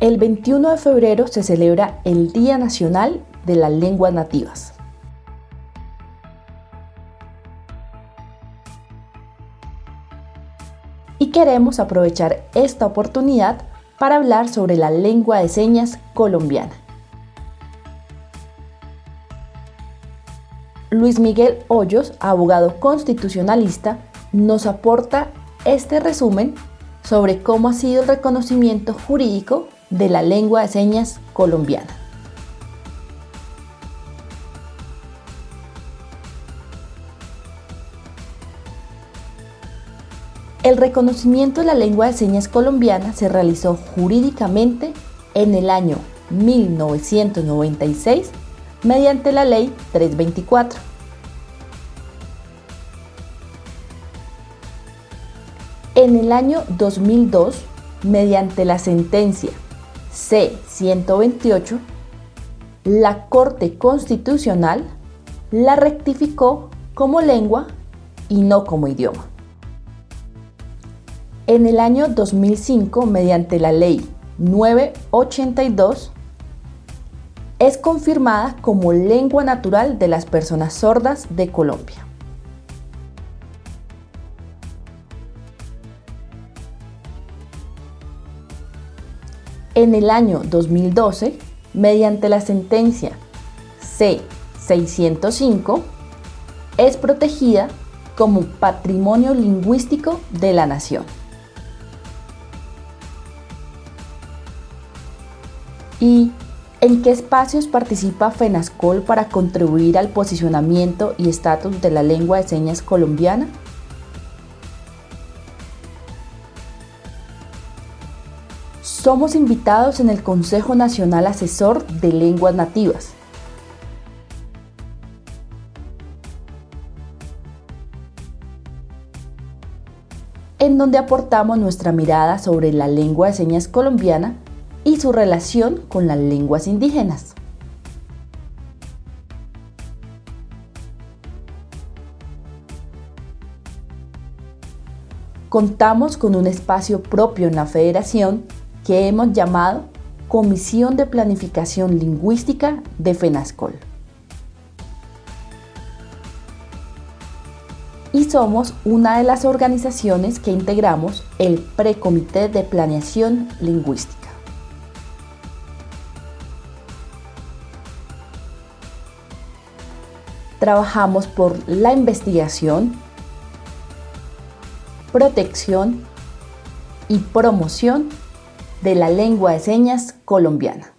El 21 de febrero se celebra el Día Nacional de las Lenguas Nativas. Y queremos aprovechar esta oportunidad para hablar sobre la lengua de señas colombiana. Luis Miguel Hoyos, abogado constitucionalista, nos aporta este resumen sobre cómo ha sido el reconocimiento jurídico de la lengua de señas colombiana. El reconocimiento de la lengua de señas colombiana se realizó jurídicamente en el año 1996 mediante la Ley 324. En el año 2002, mediante la sentencia C-128, la Corte Constitucional la rectificó como lengua y no como idioma. En el año 2005, mediante la Ley 982, es confirmada como lengua natural de las personas sordas de Colombia. En el año 2012, mediante la sentencia C-605, es protegida como patrimonio lingüístico de la nación. ¿Y en qué espacios participa FENASCOL para contribuir al posicionamiento y estatus de la lengua de señas colombiana? Somos invitados en el Consejo Nacional Asesor de Lenguas Nativas. en donde aportamos nuestra mirada sobre la lengua de señas colombiana y su relación con las lenguas indígenas. Contamos con un espacio propio en la Federación que hemos llamado Comisión de Planificación Lingüística de FENASCOL. Y somos una de las organizaciones que integramos el Precomité de Planeación Lingüística. Trabajamos por la investigación, protección y promoción de la lengua de señas colombiana.